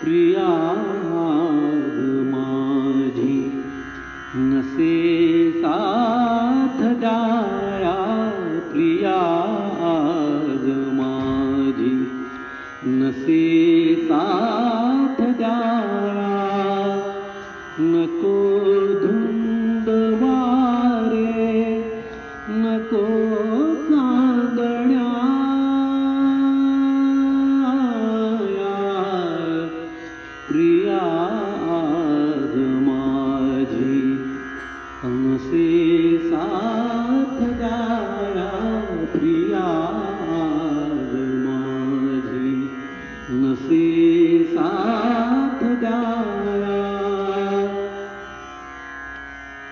प्रिया माझी नसे साथ द्याया प्रिया माझी नसे साथ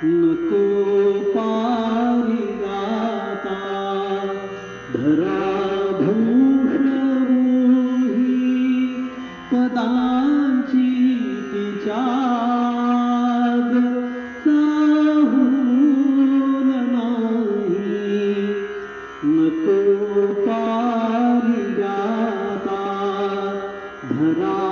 नको पारिगाता धरा भूषवूही पदांची तिच्याग साहून नाही नको पारिगाता धरा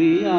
করিয়া